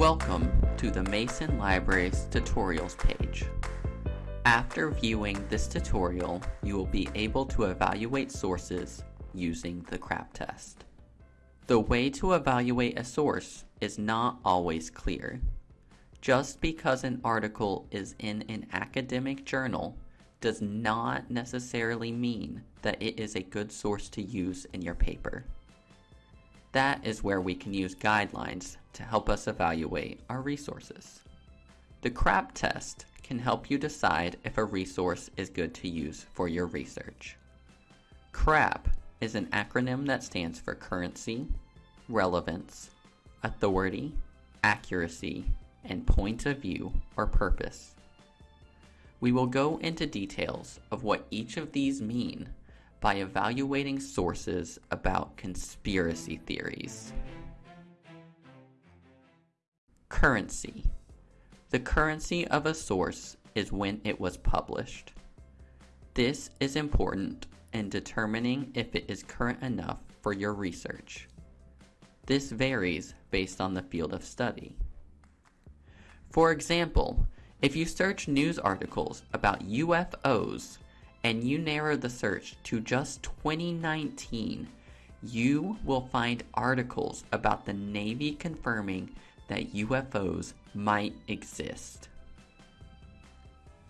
Welcome to the Mason Library's tutorials page. After viewing this tutorial, you will be able to evaluate sources using the CRAP test. The way to evaluate a source is not always clear. Just because an article is in an academic journal does not necessarily mean that it is a good source to use in your paper. That is where we can use guidelines to help us evaluate our resources. The CRAP test can help you decide if a resource is good to use for your research. CRAP is an acronym that stands for currency, relevance, authority, accuracy, and point of view or purpose. We will go into details of what each of these mean by evaluating sources about conspiracy theories. Currency. The currency of a source is when it was published. This is important in determining if it is current enough for your research. This varies based on the field of study. For example, if you search news articles about UFOs and you narrow the search to just 2019, you will find articles about the Navy confirming that UFOs might exist.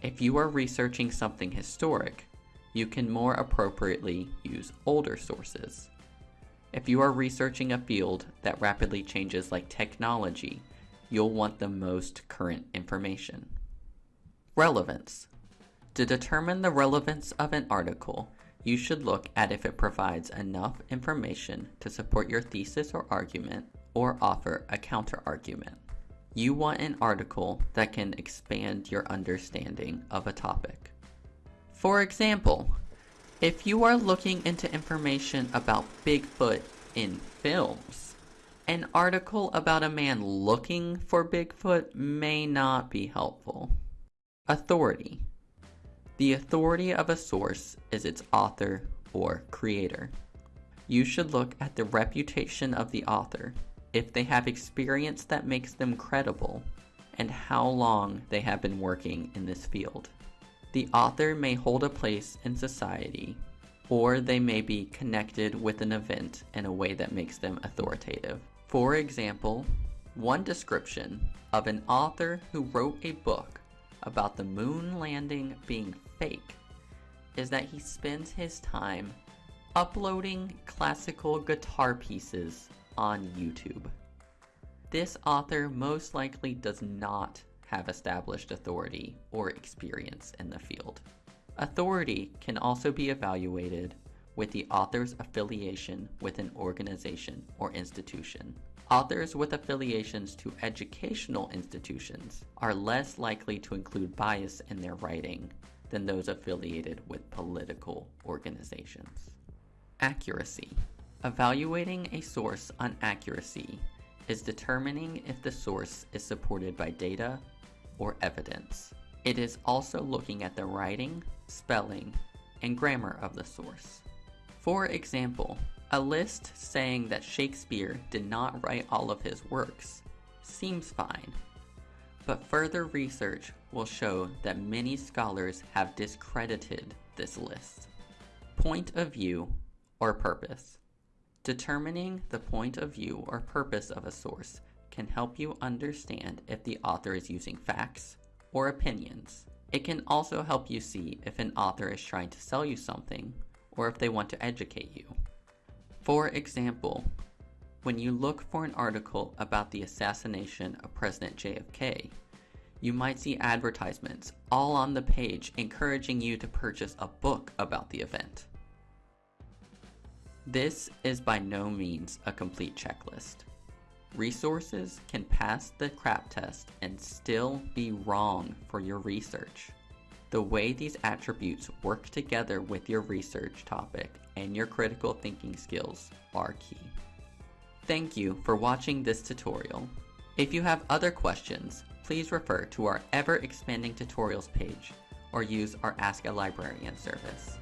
If you are researching something historic, you can more appropriately use older sources. If you are researching a field that rapidly changes like technology, you'll want the most current information. Relevance. To determine the relevance of an article, you should look at if it provides enough information to support your thesis or argument or offer a counterargument. You want an article that can expand your understanding of a topic. For example, if you are looking into information about Bigfoot in films, an article about a man looking for Bigfoot may not be helpful. Authority. The authority of a source is its author or creator. You should look at the reputation of the author, if they have experience that makes them credible, and how long they have been working in this field. The author may hold a place in society, or they may be connected with an event in a way that makes them authoritative. For example, one description of an author who wrote a book about the moon landing being fake is that he spends his time uploading classical guitar pieces on YouTube. This author most likely does not have established authority or experience in the field. Authority can also be evaluated with the author's affiliation with an organization or institution. Authors with affiliations to educational institutions are less likely to include bias in their writing than those affiliated with political organizations. Accuracy. Evaluating a source on accuracy is determining if the source is supported by data or evidence. It is also looking at the writing, spelling, and grammar of the source. For example, a list saying that Shakespeare did not write all of his works seems fine, but further research will show that many scholars have discredited this list. Point of view or purpose. Determining the point of view or purpose of a source can help you understand if the author is using facts or opinions. It can also help you see if an author is trying to sell you something or if they want to educate you. For example, when you look for an article about the assassination of President JFK, you might see advertisements all on the page encouraging you to purchase a book about the event. This is by no means a complete checklist. Resources can pass the CRAP test and still be wrong for your research. The way these attributes work together with your research topic and your critical thinking skills are key. Thank you for watching this tutorial. If you have other questions, please refer to our ever-expanding tutorials page or use our Ask a Librarian service.